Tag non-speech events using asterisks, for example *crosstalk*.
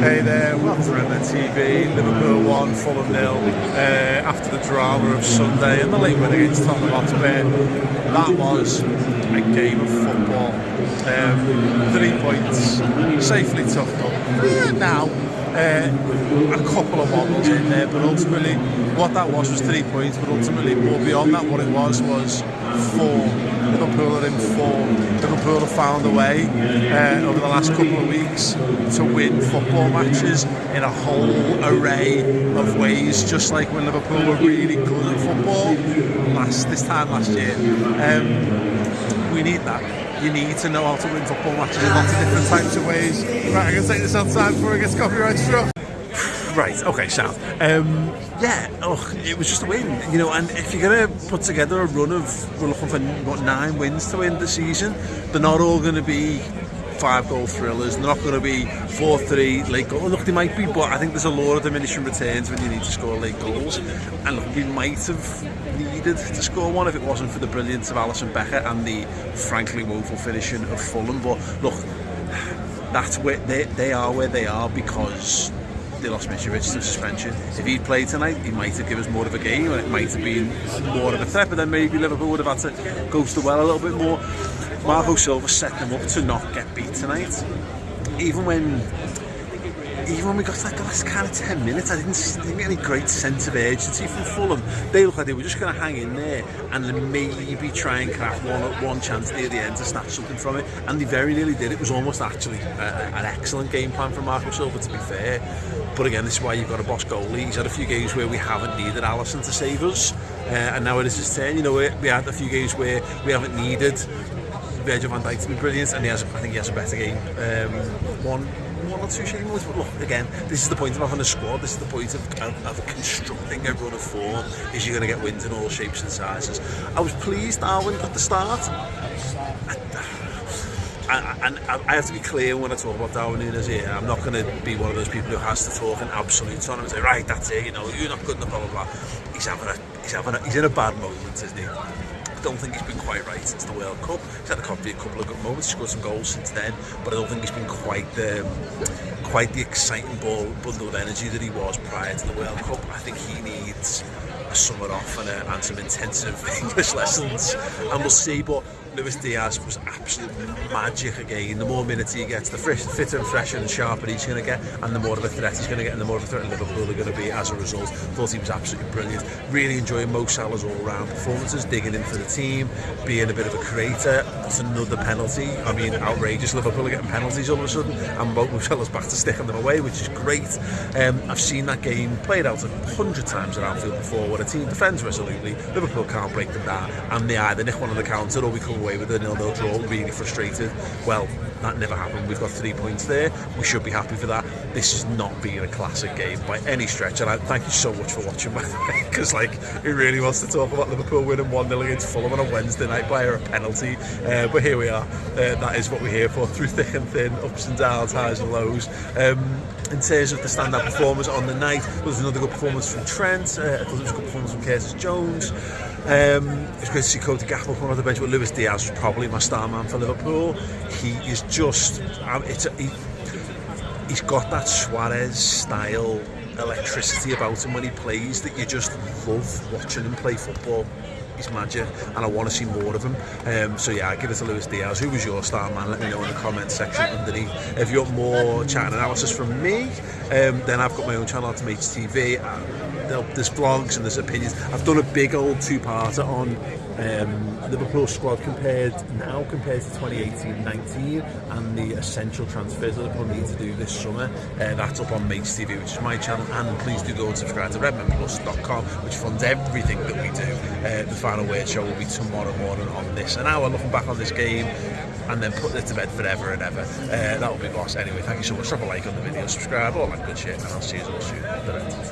Hey there, welcome to Redmen TV. Liverpool 1, Fulham nil. Uh, after the drama of Sunday and the late win against Tottenham Hotspur, that was a game of football. Um, three points, safely tucked up. now, uh, a couple of wobbles in there, but ultimately, what that was was three points. But ultimately, more beyond that, what it was was four Liverpool are in form. Liverpool have found a way uh, over the last couple of weeks to win football matches in a whole array of ways, just like when Liverpool were really good at football last this time last year. Um, we need that you need to know how to win football matches in lots of different types of ways. Right, I'm going to take this outside before it gets copyright struck. Right, okay, Sam. Um, yeah, oh, it was just a win, you know, and if you're to put together a run of, we're looking for, what, nine wins to end the season, they're not all going to be five goal thrillers, they're not going to be 4-3 late goal. Look, they might be, but I think there's a lot of diminishing returns when you need to score late goals. And look, we might have needed to score one if it wasn't for the brilliance of Alisson Becker and the frankly woeful finishing of Fulham. But look, that's where they, they are where they are because they lost Mitrovic to suspension. If he'd played tonight, he might have given us more of a game and it might have been more of a threat, but then maybe Liverpool would have had to go to the well a little bit more. Marco Silva set them up to not get beat tonight. Even when even when we got to that last kind of 10 minutes, I didn't, didn't get any great sense of urgency from Fulham. They looked like they were just going to hang in there and then maybe try and craft one one chance near the end to snatch something from it. And they very nearly did. It was almost actually a, an excellent game plan from Marco Silva, to be fair. But again, this is why you've got a boss goalie. He's had a few games where we haven't needed Allison to save us. Uh, and now it is his turn. You know, we, we had a few games where we haven't needed Virgil van Dijk to be brilliant. And he has, I think he has a better game. Um, one I'm not too sure he. But look, again, this is the point of having a squad. This is the point of, of, of constructing a run of form. Is you're going to get wins in all shapes and sizes. I was pleased Darwin got the start. and I have to be clear when I talk about Darwin Nunes here. I'm not going to be one of those people who has to talk in absolute on him and say, right, that's it, you know, you're not good enough, blah, blah, blah. He's, having a, he's, having a, he's in a bad moment, isn't he? Don't think he's been quite right since the World Cup. He's had a couple, of good moments, scored some goals since then, but I don't think he's been quite the, quite the exciting ball, bundle of energy that he was prior to the World Cup. I think he needs a summer off and, a, and some intensive *laughs* English lessons, and we'll see. But Luis Diaz was absolute magic again. The more minutes he gets, the fresh, fitter and fresher and sharper he's going to get, and the more of a threat he's going to get, and the more of a threat Liverpool are going to be as a result. Thought he was absolutely brilliant. Really enjoying Mo Salah's all-round performances, digging in for the team, being a bit of a creator. That's another penalty. I mean, outrageous. Liverpool are getting penalties all of a sudden, and Mo Salah's back to sticking them away, which is great. Um, I've seen that game played out a hundred times at Anfield before, where a team defends resolutely, Liverpool can't break them down, and they either nick one on the counter or we come away with a nil-nil draw, really frustrated. Well, that never happened. We've got three points there. We should be happy for that. This is not being a classic game by any stretch. And I thank you so much for watching, way, because *laughs* like he really wants to talk about Liverpool winning 1 0 against Fulham on a Wednesday night by a penalty. Uh, but here we are. Uh, that is what we're here for *laughs* through thick and thin, ups and downs, highs and lows. Um, in terms of the standout performers on the night, there was another good performance from Trent. Uh, I thought it was a good performance from Curtis Jones. Um, it's great to see Cody Gakpo come on the bench, but Luis Diaz was probably my star man for Liverpool. He is just, um, it's he, he's got that Suarez style electricity about him when he plays that you just love watching him play football. He's magic and I want to see more of him. Um, so yeah, give it to Luis Diaz. Who was your star man? Let me know in the comment section underneath. If you want more chat and analysis from me, um, then I've got my own channel, Ultimates TV. Uh, there's vlogs and there's opinions. I've done a big old two-parter on um, Liverpool squad compared now compared to 2018-19 and the essential transfers that Liverpool need to do this summer. Uh, that's up on Mates TV, which is my channel, and please do go and subscribe to redmanplus.com, which funds everything that we do. Uh, the final word show will be tomorrow morning on this. An hour looking back on this game, and then put it to bed forever and ever. Uh, that will be boss. Anyway, thank you so much. Drop a like on the video, subscribe, all that good shit, and I'll see you all soon.